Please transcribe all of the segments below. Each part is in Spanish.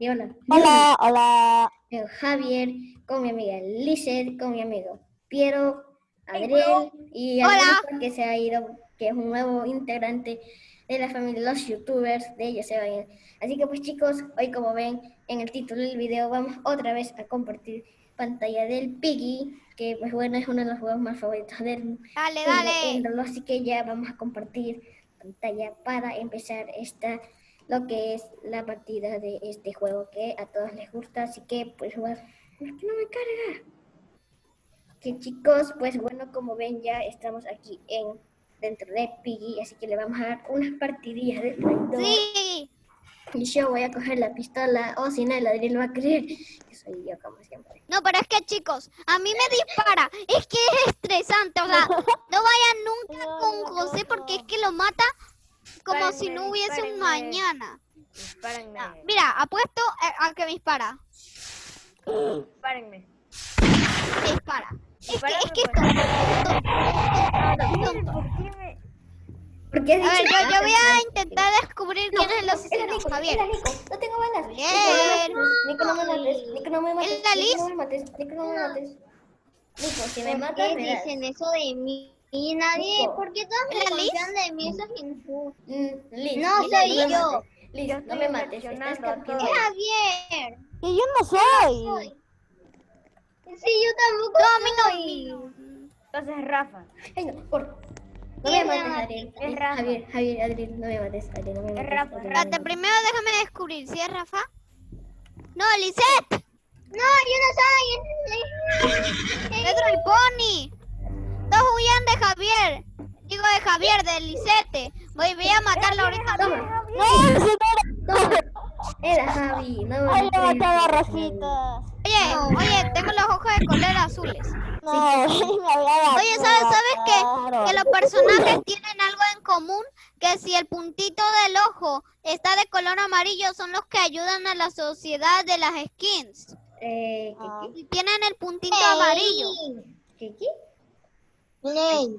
Y hola. Hola, hola. Javier, con mi amiga Lizeth, con mi amigo Piero, Adriel y Hola. Alberto, que se ha ido, que es un nuevo integrante de la familia de los youtubers, de ellos se va a ir. Así que pues chicos, hoy como ven en el título del video vamos otra vez a compartir pantalla del Piggy, que pues bueno es uno de los juegos más favoritos del Dale, dale. así que ya vamos a compartir pantalla para empezar esta lo que es la partida de este juego que a todos les gusta, así que pues bueno, ¿por qué no me carga? Que chicos, pues bueno, como ven ya estamos aquí en dentro de Piggy, así que le vamos a dar unas partidillas de traidor. Sí. Y yo voy a coger la pistola, o si no, el Adriel va a creer que soy yo como siempre. No, pero es que chicos, a mí me dispara. Es que es estresante. O sea, no vayan nunca con José porque es que lo mata como si no hubiese un mañana. Ah, Mira, apuesto a, a que me dispara. Dispárenme. Me dispara. Es que, es que es pues. tonto, tonto, tonto. ¿Por qué me...? ¿Por qué has A ver, yo, yo voy a intentar descubrir quién es el asesino, Nico, Javier. Nico, no tengo balas. Javier. Nico, no me mates, Nico, no me mates. ¿Es Nico, no me mates, Nico, no me mates. Nico, si me ¿Por matas, me dicen eso de mí? Y nadie, Nico. ¿por qué todos me ¿Es la Liz? confían de mí? Eso es injusto. Mm, Liz, No, Liz, soy no me yo. mates. Liz, Yo no me mates, estás campeando. todo. Javier. Que yo no soy. Sí, yo tampoco No, mí no. soy. Entonces es Rafa. Ay, no, por... No ¿Quién me mates? Adriel. Es Rafa. Javier, Javier, Adriel, no me mates, Adriel, no me mates. Rafa, no me Espérate, mates. primero déjame descubrir si es Rafa. No, Lisette. No, yo no soy. Pedro el Pony. Huyan de Javier. Digo de Javier, de Lisette. Voy, voy a matarlo ahorita. No, no toma. Era Javi, no me Ay, le mates. maté a Rositas. Oye, oye, tengo los ojos de color azules. No, Oye, ¿sabes, sabes qué? Que los personajes tienen algo en común, que si el puntito del ojo está de color amarillo, son los que ayudan a la sociedad de las skins. Eh. ¿qué, Y tienen el puntito amarillo. qué, qué, qué? Play.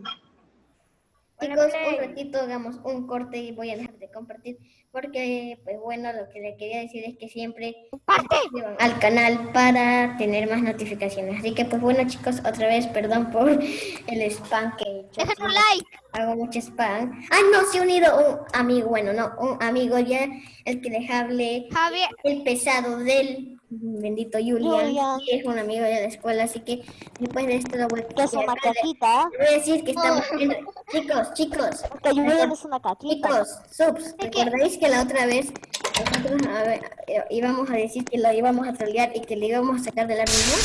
Chicos, un ratito hagamos un corte y voy a dejar de compartir porque, pues bueno, lo que le quería decir es que siempre suscriban al canal para tener más notificaciones. Así que, pues bueno, chicos, otra vez, perdón por el spam que he hecho. Dejen un like. Hago mucho spam. Ah, no, se ha unido un amigo, bueno, no, un amigo ya, el que les hable, Javier, el pesado del bendito Julian, Julian. que es un amigo de la escuela, así que después de esto lo voy Que es una a caquita. Voy a decir que estamos viendo. Chicos, chicos, Que Julian es una caquita. chicos, subs, ¿recordáis que la otra vez nosotros a ver, eh, íbamos a decir que lo íbamos a trolear y que le íbamos a sacar de la reunión?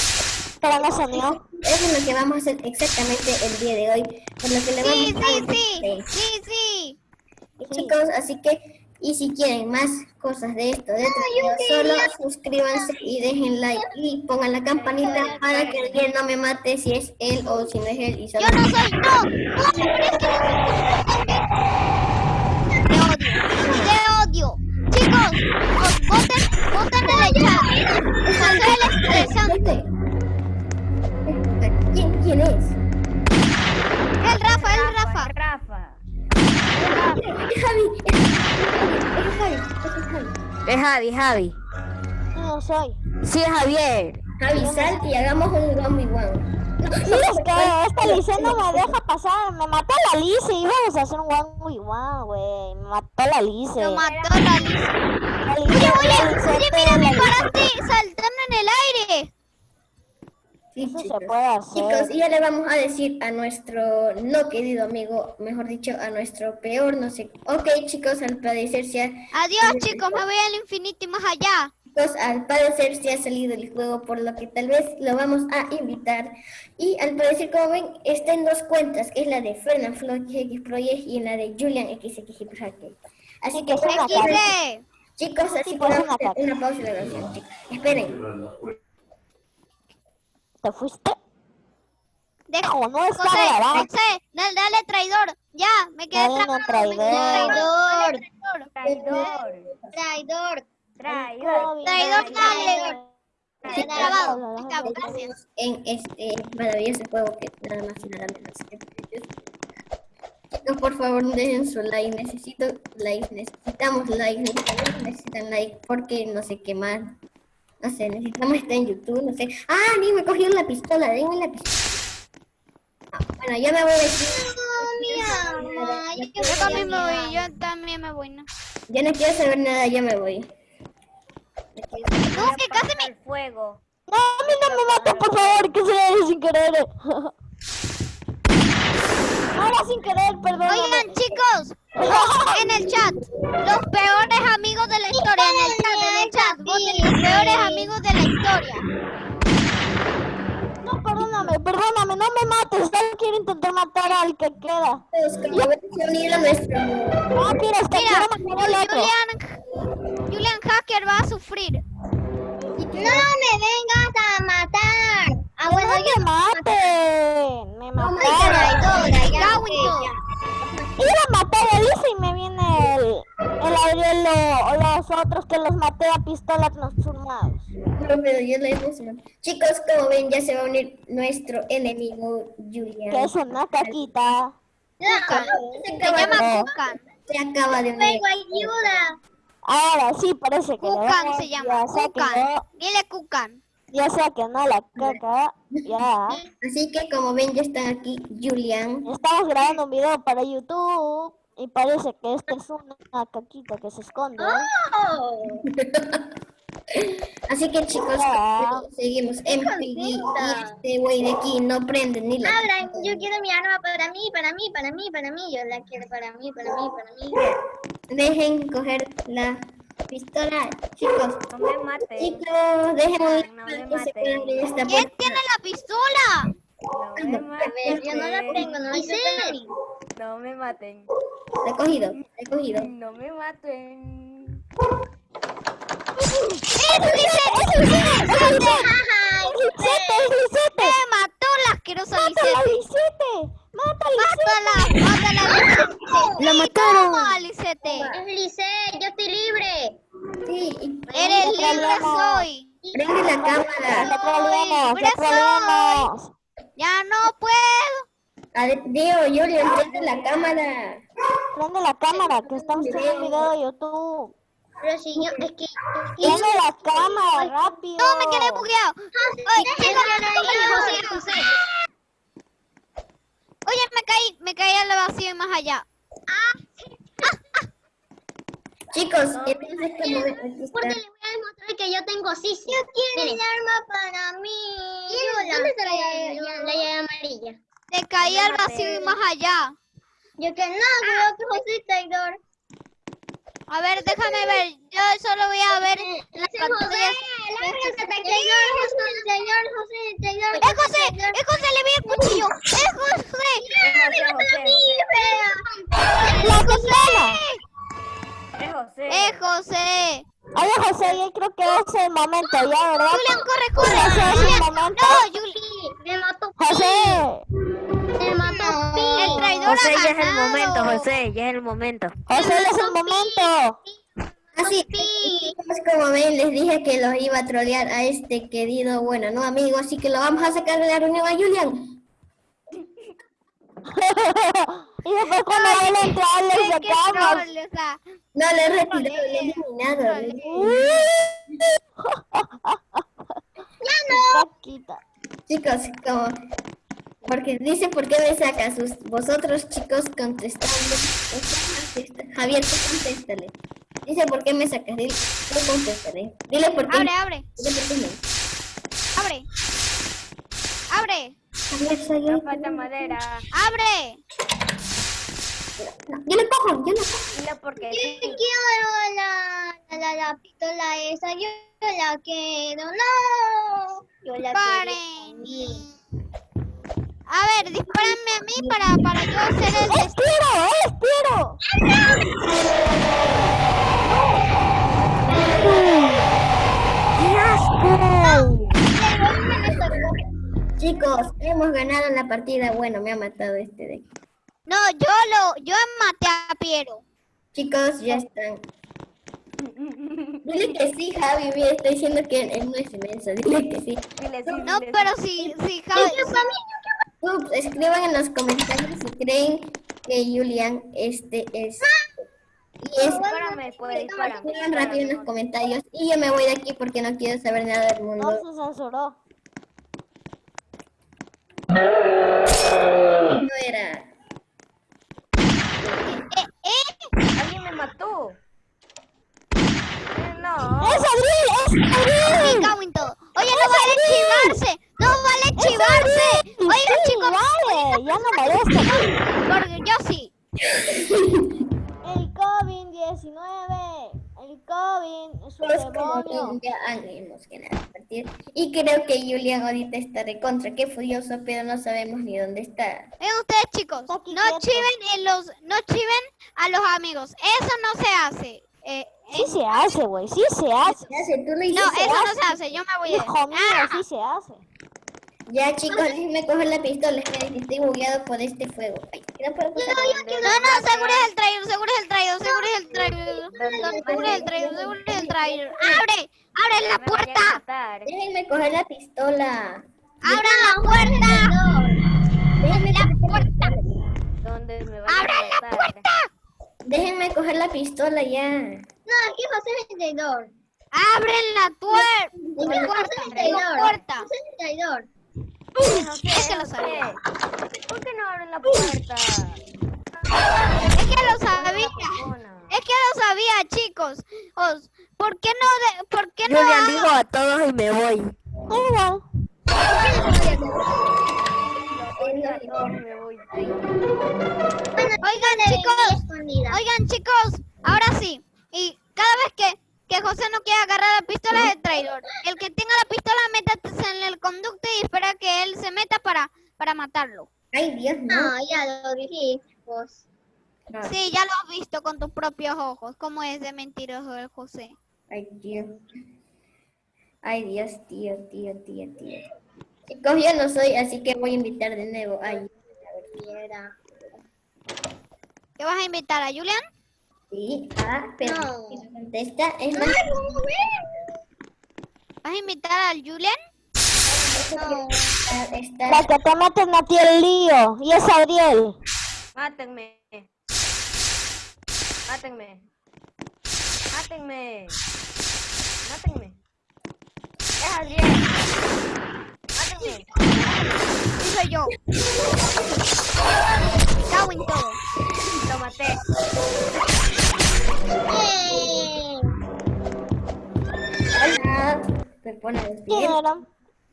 Pero no salió. Eso es lo que vamos a hacer exactamente el día de hoy, por lo que le sí, vamos a sí, sí, sí, sí. Chicos, así que, y si quieren más cosas de esto, de troleo, solo suscríbanse y dejen like y pongan la campanita para que alguien no me mate si es él o si no es él y solo Yo no soy, no, no, pero es que Te odio, te odio. Chicos, os- voten, voten en el chat. José el estresante. ¿Quién, quién es? Javi, Javi. No soy. Sí, es Javier. Javi, sal y hagamos un one v one. ¿Sabes qué? Esta Lice no me deja pasar. Me mató la Lice. Íbamos a hacer un one muy one, güey. Me mató la Lice. Lo mató la Lice- Oye, oye, oye, mira, me paraste saltando en el aire. Sí, Eso chicos. se puede hacer. Chicos, y ya le vamos a decir a nuestro no querido amigo, mejor dicho, a nuestro peor, no sé. Ok, chicos, al parecer se ha, Adiós, chicos, me voy al infinito y más allá. chicos, al parecer se ha salido el juego, por lo que tal vez lo vamos a invitar. Y al parecer, como ven, está en dos cuentas, que es la de Fernan X Project y en la de Julian XX Project. Así que, chicos, así Sí, que vamos a hacer una pausa la grabación, chicos. Esperen. ¿Te fuiste? Hijo, no está José, grabando. José, dale, dale, traidor. Ya, me quedé Dale, no, traidor. Traidor. Traidor. Traidor. Traidor. Traidor, dale. Sí, gracias. en este maravilloso juego que nada más y nada menos que Chicos, por favor, dejen su like. Necesito like. Necesitamos like. Amigos necesitan like porque no sé qué más. No sé, necesitamos estar en YouTube. No sé. ¡Ah! Ni me cogieron la pistola. Denme la pistola. Ah, bueno, ya me voy de aquí. mi alma. Yo Yo también me voy, yo también me voy, ¿no? Ya no quiero saber nada. Ya me voy. No, que casi me... El fuego. No, a mí no me maten, por favor, que se le sin querer. Ahora sin querer, perdón. Oigan, chicos, los- en el chat, los peores amigos de la historia, en el chat, en el chat, voten los peores amigos de la historia. No, perdóname, perdóname, no me mates. Solo quiero intentar matar al que queda. Chicos, como ven, se unieron nuestro Ah, mira, está Mira, quiero matar al otro. Julian, Julian Hacker va a sufrir. No me vengas a matar. Ah, bueno, No yo me maten. Me mataron. sé, en todo. ya. Iba a matar a Elisa y me viene el, el Ariel o, los otros que los maté a pistolas transformados. No, yo la emoción. Chicos, como ven, ya se va a unir nuestro enemigo Julian. Que es una caquita. Kukan. Se Se llama Kukan. se acaba de unir. Ayuda. Ahora sí parece que Kukan se llama. Kukan. Dile Kukan. Ya se quedó la caca. Ya. Así que como ven, ya están aquí Julian. Estamos grabando un video para YouTube. Y parece que esta es una caquita que se esconde. Oh. Así que chicos, Ya. seguimos en. Y este güey de aquí no prende ni la... Habla, yo quiero mi arma para mí, para mí, para mí, para mí. Yo la quiero para mí, para mí, para mí. Dejen coger la pistola. Chicos, No me maten. chicos, dejen no que me se maten. puedan abrir esta ¿Quién puerta. tiene la pistola? No me A ver, yo no la maten. tengo, no la tengo. No me maten. La he cogido, la he cogido. No me maten. ¡Lisette, Lisette! Me mató la asquerosa ¡Mátala, Lisette. Lisette! ¡Mátala, Mátala, mátala. La Sí, mataron. toma, Lisette. Es Lice, yo estoy libre. Sí, Eres libre soy. prende la ¡Te cámara. libre te troleamos! Ya no puedo. Ade- Dio, Julian, prende la cámara. Prende la cámara, que estamos haciendo un video de YouTube. Pero si yo, es que... Prende la cámara, rápido. No, me quedé bugueado. Ay, chicos, José, José. Oye, me caí, me caí al vacío y más allá. Chicos, entonces como ven, aquí Porque está. le voy a demostrar que yo tengo sí, sí. Yo quiero el arma para mí. ¿Dónde está la llave, la llave amarilla? Te caí al vacío y más allá. Yo que no, creo que José es traidor. A ver, déjame ver. Yo solo voy a ver las Ese José, pantallas. lárgate, traidor, José, traidor, José. ¡Es José! ¡Es José! ¡Le vi el cuchillo! ¡Es José! José, José, ¡La! Es José. ¡Es José! Oye, José, yo creo que es el momento, ¿ya, verdad? Julián, corre, corre. Ese es el Julián, momento. no, Julián. Me mató Pi. José, Me mató Pi. El traidor José, ya es el momento, José, ya es el momento. José, ya es el momento. Así, Pi. chicos, como ven, les dije que los iba a trolear a este querido, bueno, no amigo, así que lo vamos a sacar de la reunión a Julian. Y después cuando a entrar, le sacamos. troll, o sea, No, le he retirado, le he eliminado. le eliminado. Caquita. Chicos, como... Porque dice por qué me saca sus vosotros chicos contestando. Javier, tú contéstale. Dice por qué me sacas. Dile, tú contéstale. Dile por qué. abre, abre, Dile por qué no. abre. Abre. No falta madera. abre. No, yo lo cojo, yo lo cojo. Porque Yo sí. quiero la, la, la, la pistola esa, yo la quiero, no. Yo la Paren. quiero. A ver, dispárenme a mí para, para yo hacer el... ¡Es tiro! ¡Es tiro! ¡Qué asco! Chicos, hemos ganado la partida. Bueno, me ha matado este de aquí. No, yo lo, yo maté a Piero. Chicos, ya están. Dile que sí, Javi. Mira, está diciendo que él no es inmenso. Dile que sí. Sí, No, pero si, si Javi, Ups, escriban en los comentarios si creen que Julian este es... Y es... Dispárame, pues, dispárame. Pongan rápido en los comentarios y yo me voy de aquí porque no quiero saber nada del No mundo. se censuró. No era... Alguien me mató. Eh, No. ¡Es Adriel! ¡Es Me Adriel! cago en todo. Oye, no vale chivarse. No vale chivarse. Oigan, Sí, chicos, vale, ya no molesta. porque yo sí. El COVID-19. El COVID es un Es como demonio. que ya hagamos que nada partir. Y creo que Julian ahorita está de contra, qué furioso, pero no sabemos ni dónde está. Ven ustedes, chicos. No chiven en los, no chiven a los amigos. Eso no se hace. Eh, Sí se hace, güey, sí se hace. Tú no, eso no se hace. Yo me voy a. Hijo mío, Ah, sí se hace. Ya chicos, déjenme coger la pistola, que estoy bugueado por este fuego. Ay, no puedo pasar. No, no, seguro es el traidor, seguro es el traidor, seguro es el traidor. Seguro es el traidor, seguro es el traidor. ¡Abre! ¡Abre la a puerta! Déjenme coger la pistola. ¡Abran la puerta! Déjenme ¡La puerta! ¿Dónde me van a ¡Abran la puerta! Déjenme coger la pistola ya. No, aquí José es el traidor. ¡Abren la José la puerta! ¡La traidor. puerta! Es que lo sabía. ¿Por qué no abren la puerta? Es que lo sabía. Mona. Es que lo sabía, chicos. Os- ¿Por qué no, de- por qué no Julian, hago- digo a todos y me voy. Voy. Oigan, chicos, oigan, chicos, ahora sí. Y cada vez que, que José no quiera agarrar la pistola es el traidor. El que tenga la pistola, métase en el conducto y espera que él se meta para, para matarlo. Ay, Dios, no. No, ya lo dijiste, vos. No. Sí, ya lo has visto con tus propios ojos. ¿Cómo es de mentiroso el José? Ay, Dios. Ay, Dios, tío, tío, tío, tío. Chicos, yo no soy, así que voy a invitar de nuevo. Ay, Quiera. ¿Qué vas a invitar a Julian? Sí, ah, pero No. si no contesta, es más, ¿Vas a invitar a Julian? No. está, La que te meten a ti el lío. Y es Adriel. Mátenme. Mátenme. Mátenme. Mátenme. Es Adriel. Mátenme. Sí, soy yo. Cago en todo. Lo maté.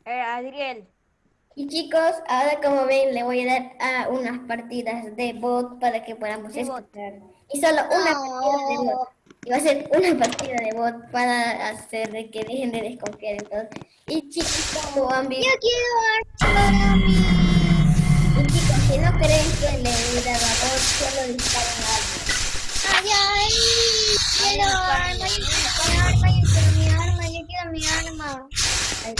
Hola, Adriel. Y chicos, ahora como ven, le voy a dar a unas partidas de bot para que podamos De bot. escuchar. Y solo una partida de bot. Y va a ser una partida de bot para hacer de que dejen de desconfiar en todo. Y chicos, como han visto, Yo quiero y chicos, si no creen que le he dado a bot, solo disparen a Ay, ay, quiero arma, yo quiero arma, yo quiero mi arma, yo quiero mi arma. Ahí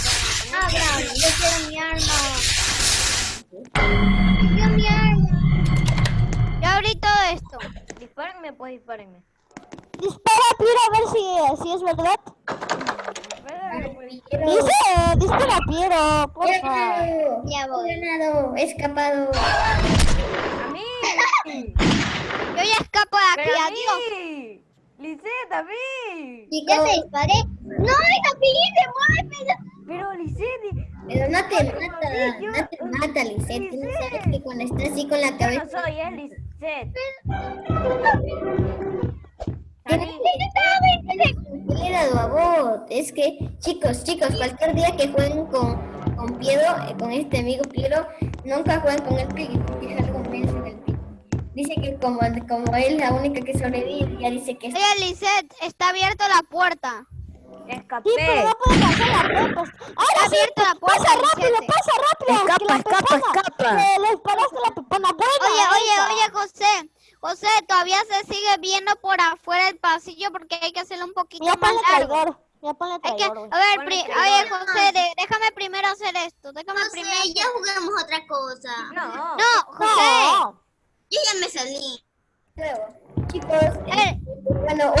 Abra, yo quiero mi arma. Yo quiero mi arma. Yo abrí todo esto. Dispárenme, pues dispárenme. Dispara, Piero, a ver si, si es verdad. Dice, dispara, Piero, porfa. Ya voy. ¡Ganado! ¡He escapado! A mí. Yo ya de aquí. Pero Adiós. Lisette, a mí. Ya te disparé. No, esa pillita, muévete. Pero Lisette. Pero no te mata, no te mata, Lisette. Tú no sabes que cuando estás así con la Yo no cabeza... soy, es Lisette. Salí. que le he dado a bot. Es que, chicos, chicos, cualquier día que jueguen con, con Piero, eh, con este amigo Piero, nunca jueguen con el Piggy, porque es algo menso del Piggy. Dice que como, como él es la única que sobrevive, ya dice que. Oye, Lisette, está abierta la puerta. Escapé. Sí, pero no puede pasar la puerta. Ahora sí, abierta la puerta, pasa rápido, pasa rápido. Escapa, escapa, escapa. Le disparaste la pepona. Buena Oye, oye, esa. oye, José. José, todavía se sigue viendo por afuera el pasillo porque hay que hacerlo un poquito Ya más largo. traidor. Ya ponle que, a ver, pri- oye, José, de- déjame primero hacer esto. Déjame No primero. sé, ya juguemos otra cosa. No. No, José. No. Yo ya me salí. Luego, chicos, Eh, bueno,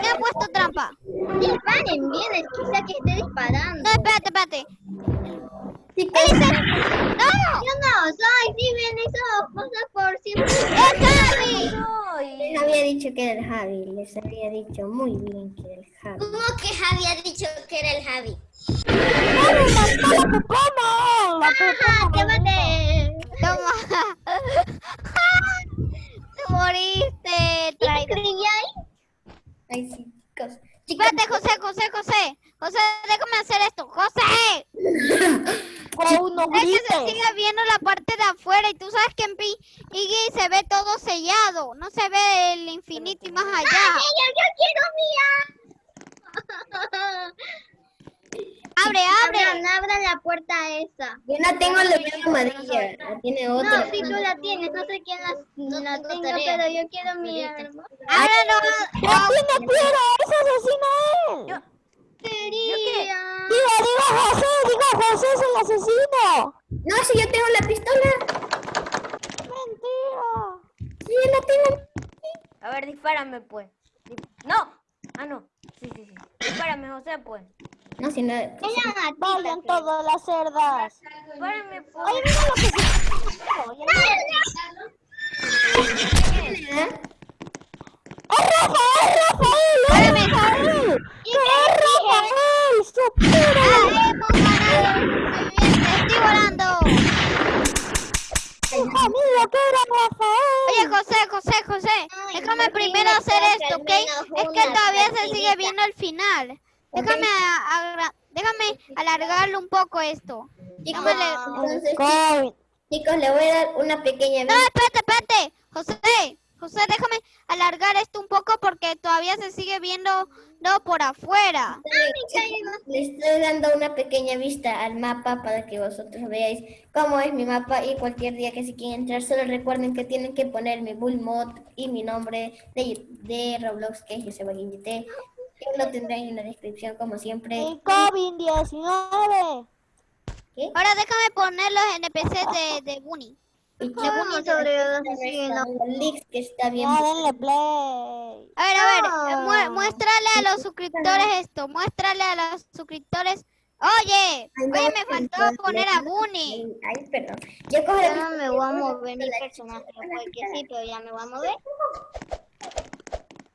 me ha puesto trampa. Disparen bien, es que esté disparando. No, espérate, espérate. chicos, ¡No! Yo no. Ay, sí, ven esas cosas por siempre. ¡Es Javi! Soy. Les había dicho que era el Javi. Les había dicho muy bien que era el Javi. ¿Cómo que Javi ha dicho que era el Javi? ¡No, me mató la pepona! La ¡Ah, pepona. llévate! Toma. Te moriste, traidor. ¿Creí ahí? Ay, sí, chicos. Chicos, Espérate, José, José, José. José, déjame hacer esto. ¡José! Con uno Es que se grite. sigue viendo la parte de afuera y tú sabes que en Pi Iggy se ve todo sellado. No se ve el infinito y más allá. ¡Yo, yo quiero mía! Abre, abre. Abran, abran la puerta esa. yo no tengo la llave amarilla. La tiene No, tú la tienes, no sé quién la, la tengo, pero yo quiero mi arma. Ábrelo. ¡No tiene piedra! ¡Ese asesino es! Yo- Quería. Digo, digo José, digo José es el asesino. No, si yo tengo la pistola. Mentira. Sí, yo la tengo. A ver, dispárame, pues. ¡No! Ah, no. Sí, sí, sí. Dispárame, José, pues. No, si no. Valen todas las cerdas. Dispárame, pues. Oye, mira lo que se... Oye, mira. ¿Eh? ¡Es Rafael, Rafael! ¡Es Rafael! ¡Es te estoy volando. ¡Hija mía, que era Rafael! Oye, José, José, José. Ay, Déjame no primero hacer esto, ¿ok? Es que todavía se sigue viendo el final. Déjame, agra- déjame alargarlo un poco esto. Chicos, Déjame- entonces, Covid. chicos, le voy a dar una pequeña No, espérate, espérate. José, José, déjame alargar esto un poco porque todavía se sigue viendo no, por afuera. Le estoy dando una pequeña vista al mapa para que vosotros veáis cómo es mi mapa y cualquier día que se quieran entrar, solo recuerden que tienen que poner mi bull mod y mi nombre de, de Roblox que es Joseba Guindite. Y lo tendrán en la descripción como siempre. El COVID-19. ¿Qué? Ahora déjame poner los NPCs de, de Bunny. Y como sobre los que está bien. Ya, denle play. A ver, a ver, No. eh, mu- muéstrale a los suscriptores esto, muéstrale a los suscriptores. Oye, Ay, no, oye, me faltó poner a Bunny. Ay, perdón. Yo cojo Ya me voy a mover mi personaje, porque sí, pero ya me voy a mover.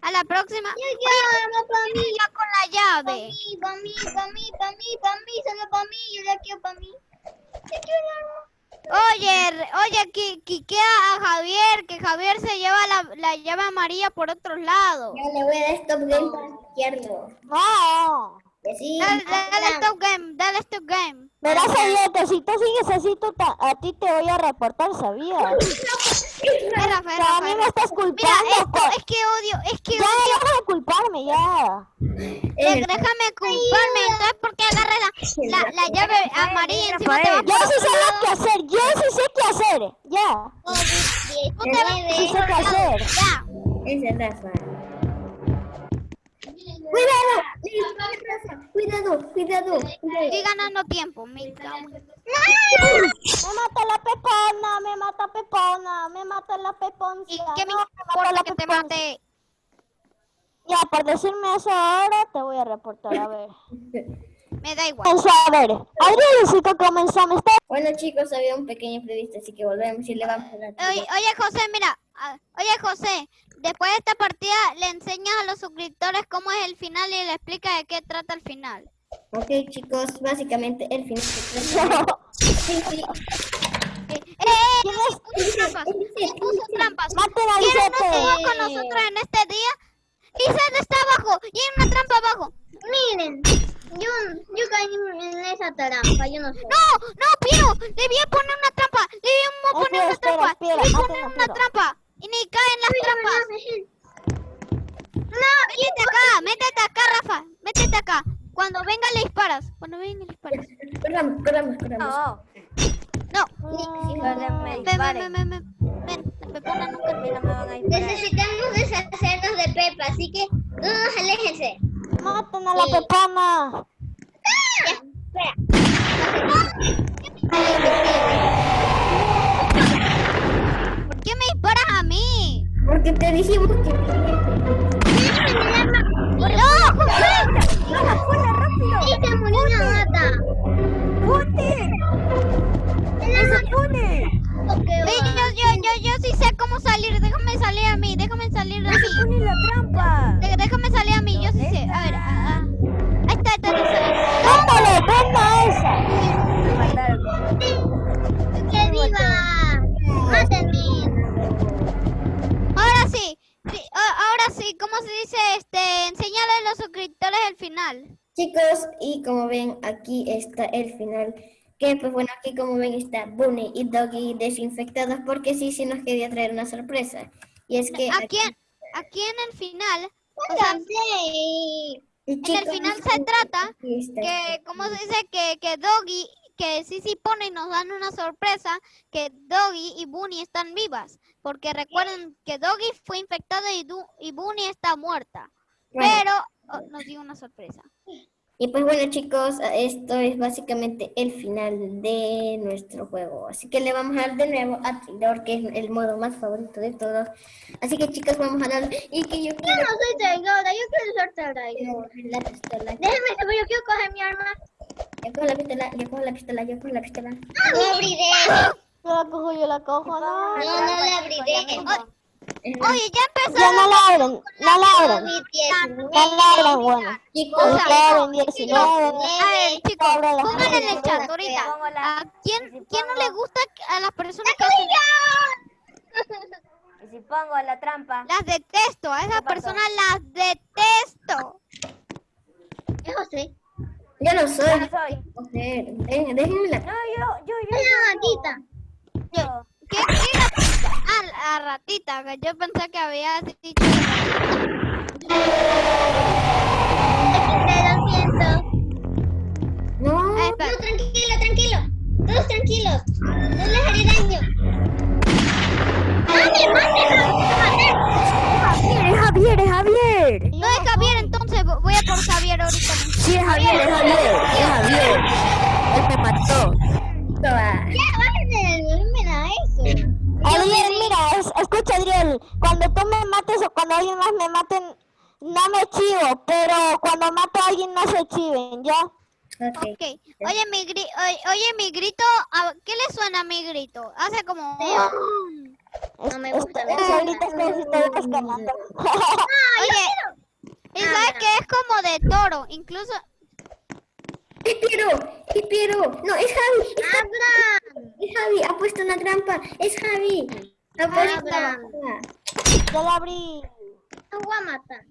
A la próxima. Yo arma para mí, Ya con la para llave. mí, para mí, para mí, para mí, para mí, solo para mí, yo la quiero para mí. Yo quiero el. Oye, oye, qui- quiquea a Javier, que Javier se lleva la, la llave amarilla por otros lados. Ya le voy a dar stop game para izquierdo. No. Que sí. Dale, dale stop game, dale stop game. Verás, que si tú sigues así, a ti te voy a reportar, ¿sabías? Es Rafael, Pero a mí Rafael. me estás Mira, culpando. esto, es que odio, es que Ya, odio. deja de culparme, ya. De- déjame culparme, entonces ¿por qué agarras la, la, la llave amarilla encima te va Yo sí sé lo que hacer, yo sí sé qué hacer. Ya, Tú te vas sí sé qué hacer. Ya. Ese es Rafa. Cuidado, Rafa, cuidado, cuidado, cuidado. Estoy ganando tiempo, me cago Me mata la pepona, me mata pepona, me mata la ¿Y peponcia. qué me importa la que te mate? Ya, por decirme eso ahora, te voy a reportar, a ver. Me da igual. Eso, a ver. Adriancito comenzamos. Está Bueno chicos, había un pequeño imprevisto, así que volvemos y le vamos a dar. Oye, oye, José, mira. ah, Oye, José, después de esta partida le enseñas a los suscriptores cómo es el final y le explicas de qué trata el final. Ok chicos, básicamente el final se trata de- Sí, sí. Eh, eh, eh, puso trampas, puso trampas. ¿Quién no Lisette. estuvo con nosotros en este día? Lizeth está abajo y hay una trampa abajo. Miren, yo, yo caí en esa trampa, yo no sé. No, no, Piro, debía poner una trampa, debíamos poner Espera, una espera, trampa, maten poner una trampa ni caen las trampas. No, Métete acá, métete acá, Rafa, métete acá. Cuando venga le disparas, cuando venga le disparas. Corramos, corramos, corramos. No, No, que me ven, ven, ven, ven, ven, la pepona nunca no me van a disparar. necesitamos deshacernos de Pepa, así que todos aléjense. Maten a la pepona. ¿Por qué me disparas a mí? Porque te dijimos que... ¡No, Que pues bueno, aquí como ven está Bunny y Doggy desinfectados porque sí, sí nos quería traer una sorpresa. Y es que Aquí, en- aquí en el final, o sea, en el final se trata que, ¿cómo se dice? Que, que Doggy, que Sisi pone y nos dan una sorpresa, que Doggy y Bunny están vivas. Porque recuerden que Doggy fue infectada y, Du- y Bunny está muerta. Pero oh, nos dio una sorpresa. Y pues bueno chicos, esto es básicamente el final de nuestro juego. Así que le vamos a dar de nuevo a Traidor, que es el modo más favorito de todos. Así que chicos, vamos a dar... Y que yo Yo quiero no soy traidora, yo quiero ser traidora. coger la pistola. Déjame saber, yo quiero coger mi arma. Yo cojo la pistola, yo cojo la pistola, yo cojo la pistola. No abriré. Yo la cojo, yo la cojo, no. No, no la abriré. Oye, ya empezó. Ya no la abren, no la abren. Mi No la abren, bueno. Chicos, O sea, La abren 19. A ver, chicos, pongan en el chat ahorita. Pongo la- ¿A quién, quién no le gusta a las personas que hacen Y si pongo la trampa. Las detesto, a esas personas las detesto. Es José. yo no Yo soy. no soy. Déjenme la... No, yo, yo, yo. Yo. gatita. Yo. ¿Qué, qué? Ah, la ratita, que yo pensé que había dicho. Te lo siento. No, No, tranquilo, tranquilo. Todos tranquilos. No les haré daño. ¡Mate, mate, es Javier, es Javier. No es Javier, entonces vo- voy a por Javier ahorita. Sí, es Javier, es Javier, es Javier. Él me mató. Alguien más me maten, no me chivo, pero cuando mato a alguien no se chiven, ¿ya? Ok. Ok. Oye, mi, gri- oye, oye, mi grito, ¿a ¿qué le suena a mi grito? Hace como... No me gusta, me ahorita estoy. Oye, y sabes que es como de toro, incluso... Es Piero, es Piero. No, es Javi, es Javi. Es Javi, ha puesto una trampa. Es Javi. Ha puesto Abraham. Ya la abrí. Los voy a matar.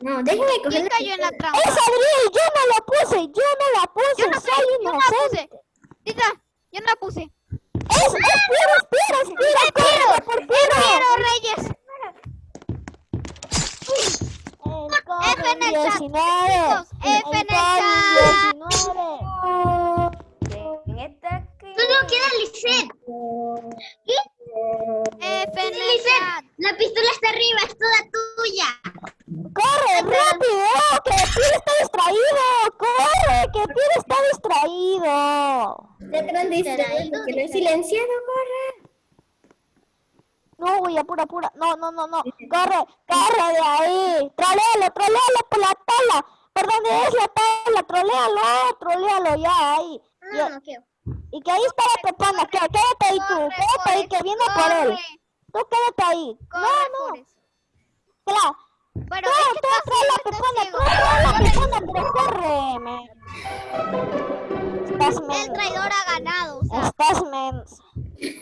No, déjeme coger ¿Quién cayó en la trampa? Es Adriel, yo no la puse, yo no la puse, Yo no soy yo no la puse. Tita, yo no la puse. Es, es Piero, es Piero, es Piero, por Piero. Piero Reyes. El F en el chat, COVID-19. chicos, F en el chat. COVID-19. En esta aquí. Solo queda Lisette. ¿Qué? F en el Lisette, chat. la pistola está arriba, es toda tuya. ¡Corre, rápido! ¡Que Piero está distraído! ¡Corre, que Piero está distraído! Detrás de este, que lo he silenciado, corre. No, güey, apura, apura. No, no, no, no. Corre, corre de ahí. Trolealo, trolealo por la tabla. ¿Por dónde es la tabla? Trolealo, trolealo ya ahí. Y, No, no quiero. Y que ahí está la pepona. Que, quédate ahí tú, quédate ahí, que viene por él. Tú quédate ahí. No, no. Claro. Pero No, tú está trae la ciego. tú trae la pepona, pero corre. Estás El traidor ha ganado. Estás men.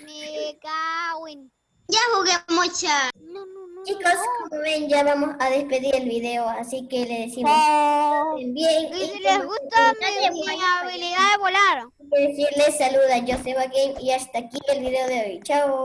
me cago en- Ya jugué mucha. No, no, no. Chicos, como ven, ya vamos a despedir el video, así que le decimos Chao. bien. Y si les gusta mi, mi habilidad de volar. decirles saluda a Joseba Game y hasta aquí el video de hoy. Chao.